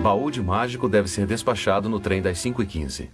Baú de mágico deve ser despachado no trem das 5h15.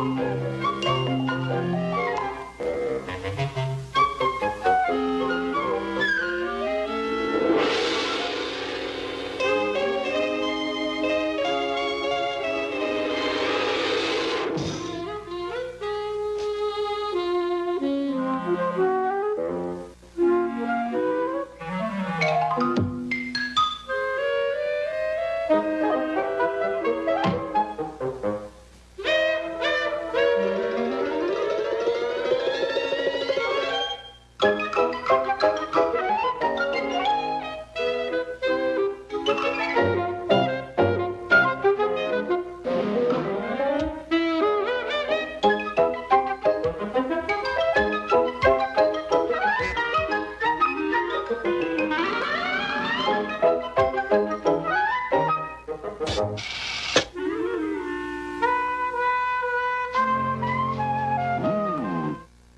Música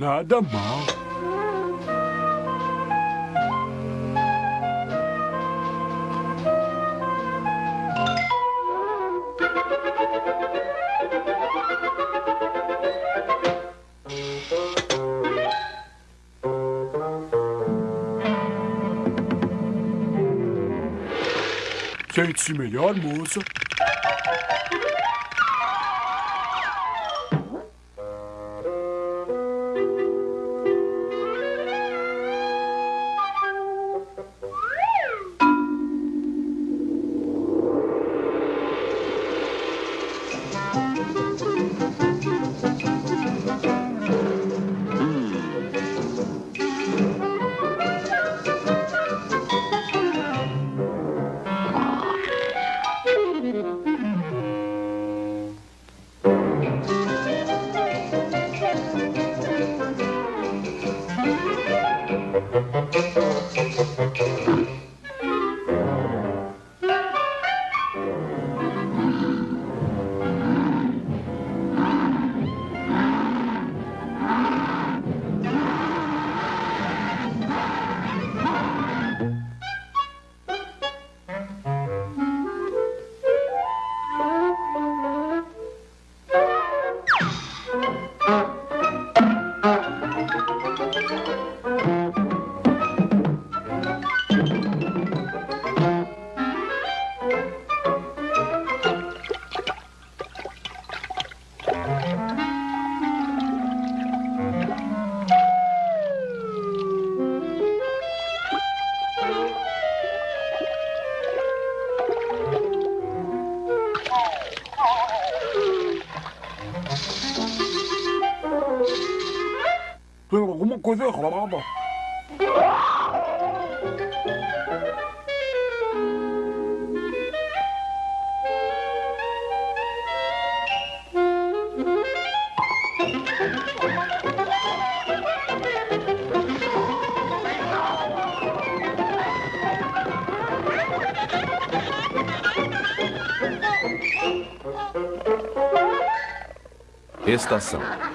Nada mal. Sente-se melhor, moça. Alguma coisa errada. Estação.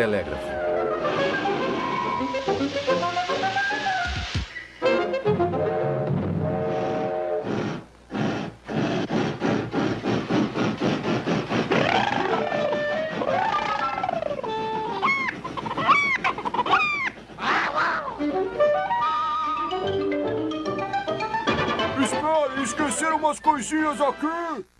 Telégrafo. Espere, esqueceram umas coisinhas aqui.